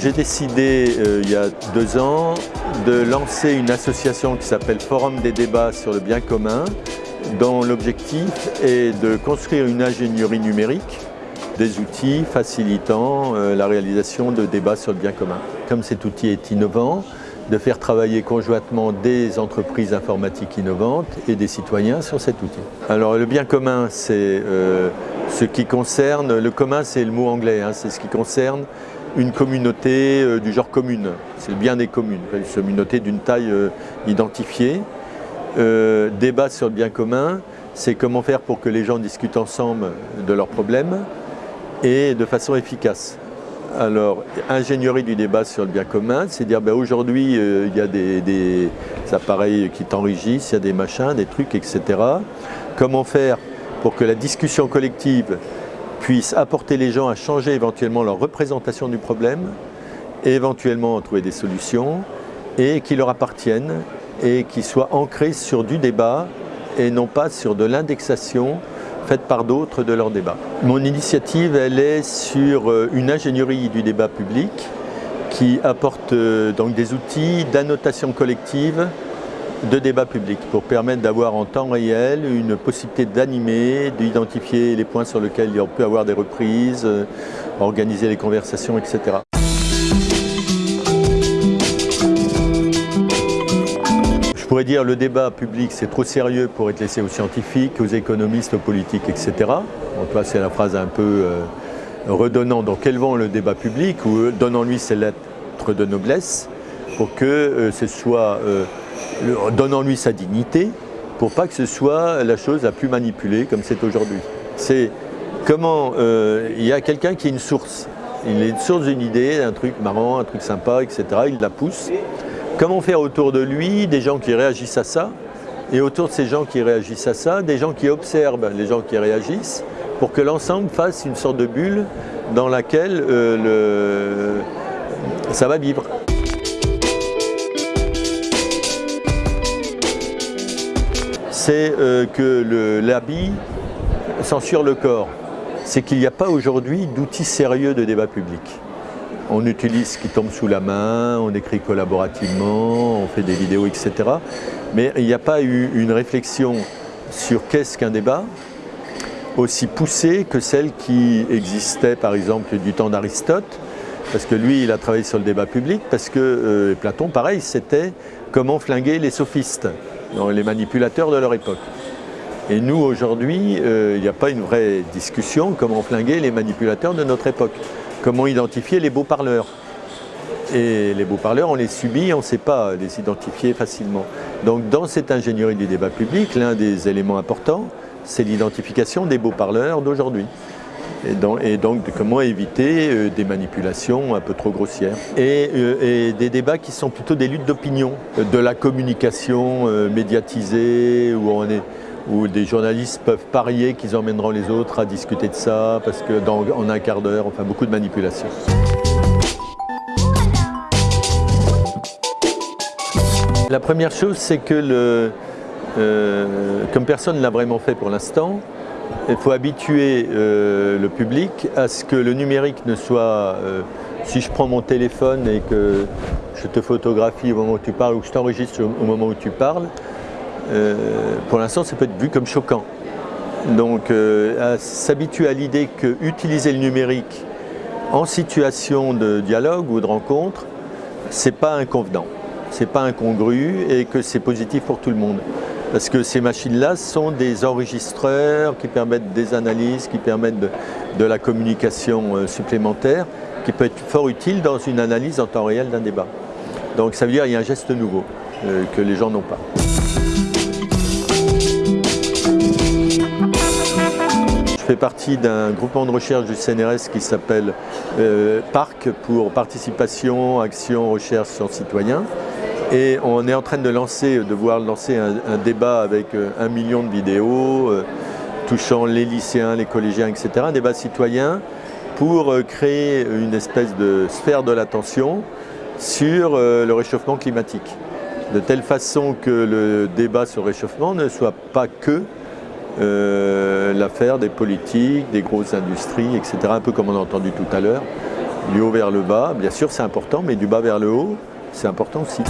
J'ai décidé euh, il y a deux ans de lancer une association qui s'appelle Forum des débats sur le bien commun dont l'objectif est de construire une ingénierie numérique des outils facilitant euh, la réalisation de débats sur le bien commun. Comme cet outil est innovant, de faire travailler conjointement des entreprises informatiques innovantes et des citoyens sur cet outil. Alors le bien commun, c'est euh, ce qui concerne, le commun c'est le mot anglais, hein, c'est ce qui concerne une communauté euh, du genre commune, c'est le bien des communes, une communauté d'une taille euh, identifiée. débat sur le bien commun, c'est comment faire pour que les gens discutent ensemble de leurs problèmes et de façon efficace. Alors, ingénierie du débat sur le bien commun, c'est dire ben, aujourd'hui il y a des, des appareils qui t'enrichissent, il y a des machins, des trucs, etc. Comment faire pour que la discussion collective puisse apporter les gens à changer éventuellement leur représentation du problème, et éventuellement trouver des solutions, et qui leur appartiennent, et qui soient ancrés sur du débat, et non pas sur de l'indexation faite par d'autres de leur débat. Mon initiative, elle est sur euh, une ingénierie du débat public qui apporte euh, donc des outils d'annotation collective de débat public pour permettre d'avoir en temps réel une possibilité d'animer, d'identifier les points sur lesquels il peut y avoir des reprises, euh, organiser les conversations, etc. Je pourrais dire le débat public c'est trop sérieux pour être laissé aux scientifiques, aux économistes, aux politiques, etc. Donc c'est la phrase un peu euh, redonnant donc élevant le débat public ou euh, donnant-lui ses lettres de noblesse pour que ce soit donnant-lui sa dignité pour pas que ce soit la chose la plus manipulée comme c'est aujourd'hui. C'est comment euh, il y a quelqu'un qui est une source, il est une source d'une idée, un truc marrant, un truc sympa, etc. Il la pousse. Comment faire autour de lui des gens qui réagissent à ça et autour de ces gens qui réagissent à ça, des gens qui observent les gens qui réagissent pour que l'ensemble fasse une sorte de bulle dans laquelle euh, ça va vivre. C'est euh, que l'habit censure le corps. C'est qu'il n'y a pas aujourd'hui d'outils sérieux de débat public. On utilise ce qui tombe sous la main, on écrit collaborativement, on fait des vidéos, etc. Mais il n'y a pas eu une réflexion sur qu'est-ce qu'un débat aussi poussée que celle qui existait par exemple du temps d'Aristote, parce que lui il a travaillé sur le débat public, parce que euh, Platon pareil c'était comment flinguer les sophistes les manipulateurs de leur époque. Et nous, aujourd'hui, euh, il n'y a pas une vraie discussion comment flinguer les manipulateurs de notre époque. Comment identifier les beaux parleurs. Et les beaux parleurs, on les subit, on ne sait pas les identifier facilement. Donc dans cette ingénierie du débat public, l'un des éléments importants, c'est l'identification des beaux parleurs d'aujourd'hui et donc, comment éviter euh, des manipulations un peu trop grossières. Euh, et, des débats qui sont plutôt des luttes d'opinion, de la communication euh, médiatisée où, des journalistes peuvent parier qu'ils emmèneront les autres à discuter de ça parce que dans, en un quart d'heure, enfin beaucoup de manipulations. La première chose, c'est que, comme personne ne l'a vraiment fait pour l'instant, il faut habituer euh, le public à ce que le numérique ne soit, euh, si je prends mon téléphone et que je te photographie au moment où tu parles ou que je t'enregistre au moment où tu parles, euh, pour l'instant ça peut être vu comme choquant. Donc s'habituer à l'idée que utiliser le numérique en situation de dialogue ou de rencontre, c'est pas inconvenant, c'est pas incongru et que c'est positif pour tout le monde. Parce que ces machines-là sont des enregistreurs qui permettent des analyses, qui permettent de, la communication euh, supplémentaire, qui peut être fort utile dans une analyse en temps réel d'un débat. Donc ça veut dire qu'il y a un geste nouveau euh, que les gens n'ont pas. Je fais partie d'un groupement de recherche du CNRS qui s'appelle euh, PARC pour Participation, Action, Recherche, Sciences Citoyens. Et on est en train de lancer, de voir lancer un, débat avec euh, un million de vidéos euh, touchant les lycéens, les collégiens, etc. Un débat citoyen pour euh, créer une espèce de sphère de l'attention sur le réchauffement climatique. De telle façon que le débat sur le réchauffement ne soit pas que l'affaire des politiques, des grosses industries, etc. Un peu comme on a entendu tout à l'heure Du haut vers le bas, bien sûr c'est important, mais du bas vers le haut, c'est important aussi.